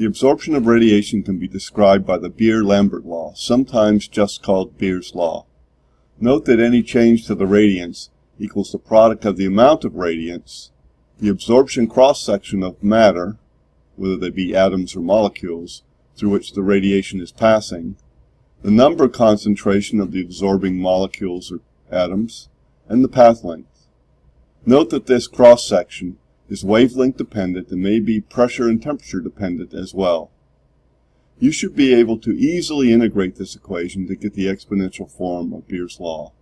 The absorption of radiation can be described by the Beer-Lambert law, sometimes just called Beer's law. Note that any change to the radiance equals the product of the amount of radiance, the absorption cross-section of matter, whether they be atoms or molecules, through which the radiation is passing, the number concentration of the absorbing molecules or atoms, and the path length. Note that this cross-section is wavelength dependent and may be pressure and temperature dependent as well. You should be able to easily integrate this equation to get the exponential form of Beer's law.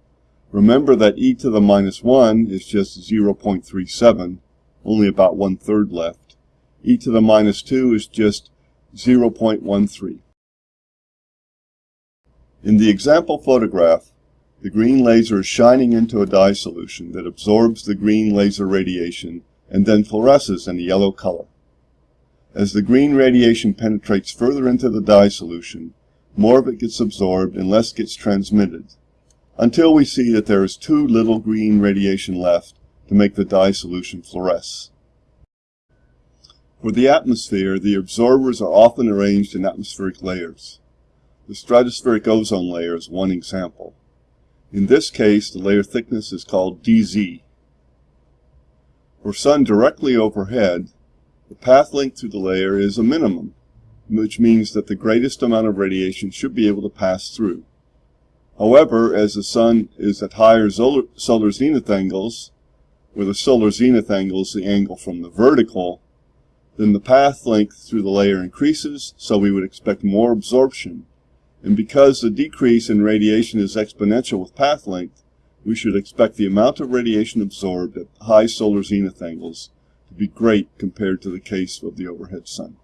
Remember that e to the minus 1 is just 0.37, only about one third left. e to the minus 2 is just 0.13. In the example photograph, the green laser is shining into a dye solution that absorbs the green laser radiation and then fluoresces in a yellow color. As the green radiation penetrates further into the dye solution, more of it gets absorbed and less gets transmitted, until we see that there is too little green radiation left to make the dye solution fluoresce. For the atmosphere, the absorbers are often arranged in atmospheric layers. The stratospheric ozone layer is one example. In this case, the layer thickness is called dz. For sun directly overhead, the path length through the layer is a minimum, which means that the greatest amount of radiation should be able to pass through. However, as the sun is at higher solar zenith angles, where the solar zenith angle is the angle from the vertical, then the path length through the layer increases, so we would expect more absorption. And because the decrease in radiation is exponential with path length, we should expect the amount of radiation absorbed at high solar zenith angles to be great compared to the case of the overhead sun.